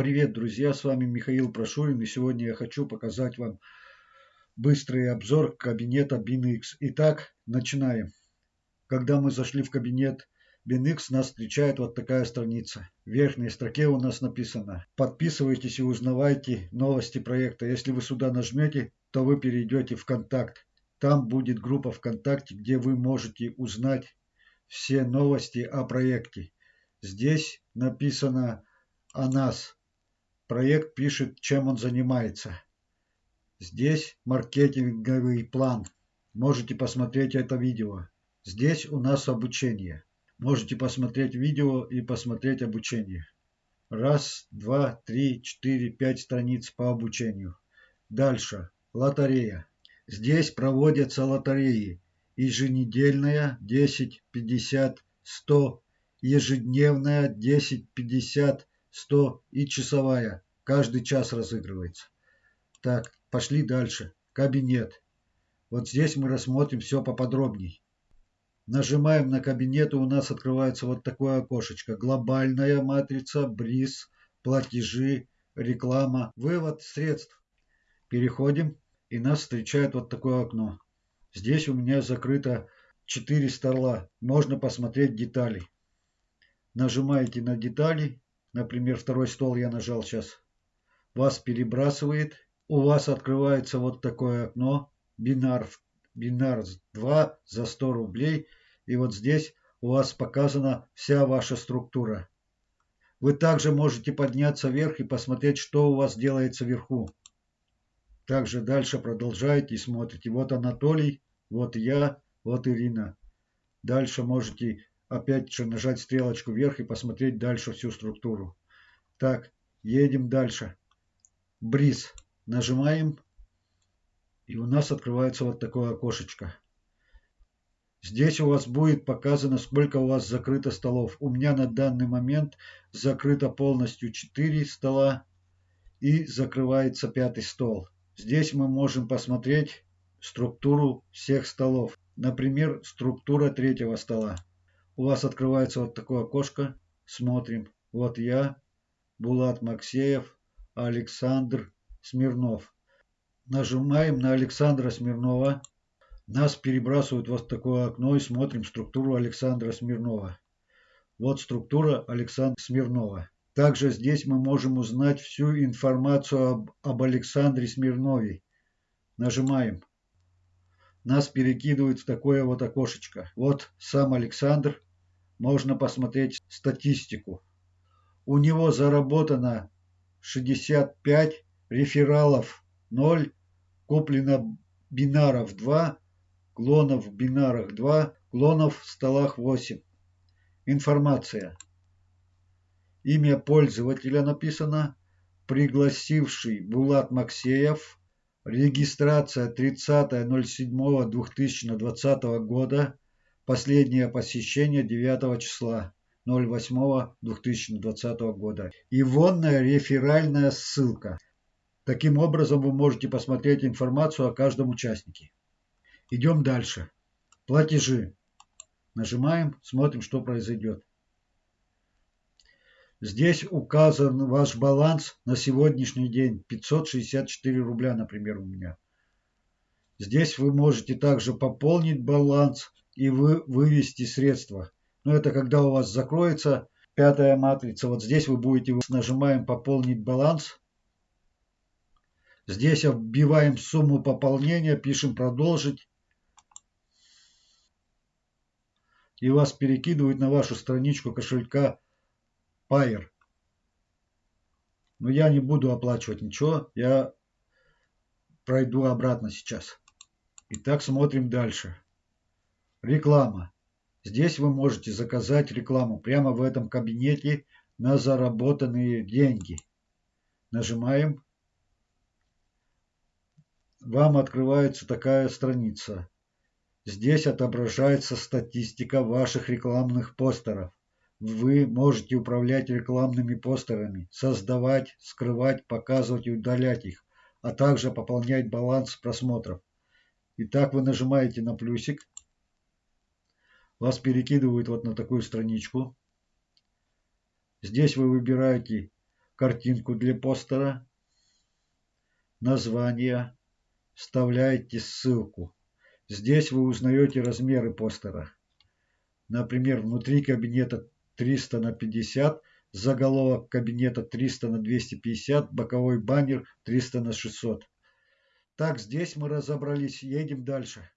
Привет, друзья! С вами Михаил Прошурин и сегодня я хочу показать вам быстрый обзор кабинета BinX. Итак, начинаем. Когда мы зашли в кабинет BinX, нас встречает вот такая страница. В верхней строке у нас написано «Подписывайтесь и узнавайте новости проекта». Если вы сюда нажмете, то вы перейдете в контакт. Там будет группа ВКонтакте, где вы можете узнать все новости о проекте. Здесь написано о нас Проект пишет, чем он занимается. Здесь маркетинговый план. Можете посмотреть это видео. Здесь у нас обучение. Можете посмотреть видео и посмотреть обучение. Раз, два, три, четыре, пять страниц по обучению. Дальше. Лотерея. Здесь проводятся лотереи. Еженедельная 10, 50, 100. Ежедневная 10, 50, 100 и часовая. Каждый час разыгрывается. Так, пошли дальше. Кабинет. Вот здесь мы рассмотрим все поподробней. Нажимаем на кабинет, и у нас открывается вот такое окошечко. Глобальная матрица, бриз, платежи, реклама, вывод средств. Переходим, и нас встречает вот такое окно. Здесь у меня закрыто 4 стола. Можно посмотреть детали. Нажимаете на детали, Например, второй стол я нажал сейчас. Вас перебрасывает. У вас открывается вот такое окно. Бинар, бинар 2 за 100 рублей. И вот здесь у вас показана вся ваша структура. Вы также можете подняться вверх и посмотреть, что у вас делается вверху. Также дальше продолжаете и смотрите. Вот Анатолий, вот я, вот Ирина. Дальше можете опять же нажать стрелочку вверх и посмотреть дальше всю структуру. Так, едем дальше. Бриз. Нажимаем. И у нас открывается вот такое окошечко. Здесь у вас будет показано, сколько у вас закрыто столов. У меня на данный момент закрыто полностью 4 стола и закрывается пятый стол. Здесь мы можем посмотреть структуру всех столов. Например, структура третьего стола у вас открывается вот такое окошко. Смотрим. Вот я, Булат Максеев, Александр Смирнов. Нажимаем на Александра Смирнова. Нас перебрасывают вот в такое окно и смотрим структуру Александра Смирнова. Вот структура Александра Смирнова. Также здесь мы можем узнать всю информацию об, об Александре Смирнове. Нажимаем. Нас перекидывают в такое вот окошечко. Вот сам Александр можно посмотреть статистику. У него заработано 65 рефералов 0, куплено бинаров 2, клонов в бинарах 2, клонов в столах 8. Информация. Имя пользователя написано. Пригласивший Булат Максеев. Регистрация 30.07.2020 года. Последнее посещение 9 числа 08.2020 года. Ивонная реферальная ссылка. Таким образом вы можете посмотреть информацию о каждом участнике. Идем дальше. Платежи. Нажимаем, смотрим, что произойдет. Здесь указан ваш баланс на сегодняшний день. 564 рубля, например, у меня. Здесь вы можете также пополнить баланс и вы, вывести средства. Но это когда у вас закроется пятая матрица. Вот здесь вы будете, нажимаем пополнить баланс. Здесь вбиваем сумму пополнения, пишем продолжить. И вас перекидывают на вашу страничку кошелька Payer. Но я не буду оплачивать ничего, я пройду обратно сейчас. Итак, смотрим дальше. Реклама. Здесь вы можете заказать рекламу прямо в этом кабинете на заработанные деньги. Нажимаем. Вам открывается такая страница. Здесь отображается статистика ваших рекламных постеров. Вы можете управлять рекламными постерами, создавать, скрывать, показывать и удалять их, а также пополнять баланс просмотров. Итак, вы нажимаете на плюсик вас перекидывают вот на такую страничку. Здесь вы выбираете картинку для постера, название, вставляете ссылку. Здесь вы узнаете размеры постера. Например, внутри кабинета 300 на 50, заголовок кабинета 300 на 250, боковой баннер 300 на 600. Так, здесь мы разобрались, едем дальше.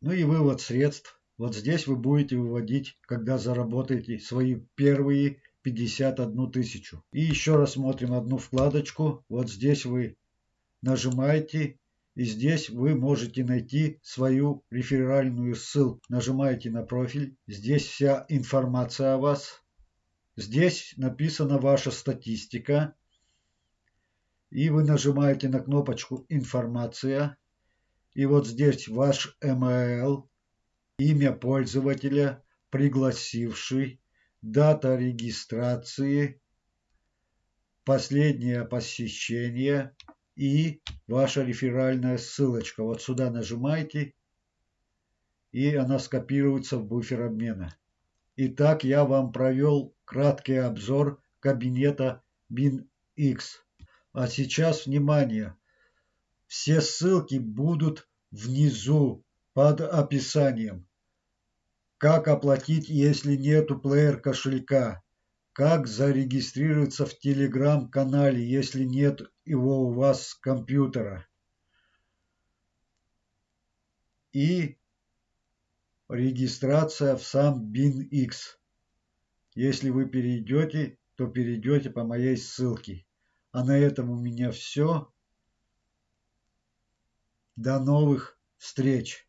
Ну и вывод средств. Вот здесь вы будете выводить, когда заработаете свои первые 51 тысячу. И еще раз смотрим одну вкладочку. Вот здесь вы нажимаете и здесь вы можете найти свою реферальную ссылку. Нажимаете на профиль. Здесь вся информация о вас. Здесь написана ваша статистика. И вы нажимаете на кнопочку «Информация». И вот здесь ваш email, имя пользователя, пригласивший, дата регистрации, последнее посещение – и ваша реферальная ссылочка. Вот сюда нажимаете, и она скопируется в буфер обмена. Итак, я вам провел краткий обзор кабинета BinX. А сейчас внимание! Все ссылки будут внизу под описанием. Как оплатить, если нету плеер кошелька? Как зарегистрироваться в телеграм-канале, если нет его у вас с компьютера? И регистрация в сам BinX. Если вы перейдете, то перейдете по моей ссылке. А на этом у меня все. До новых встреч!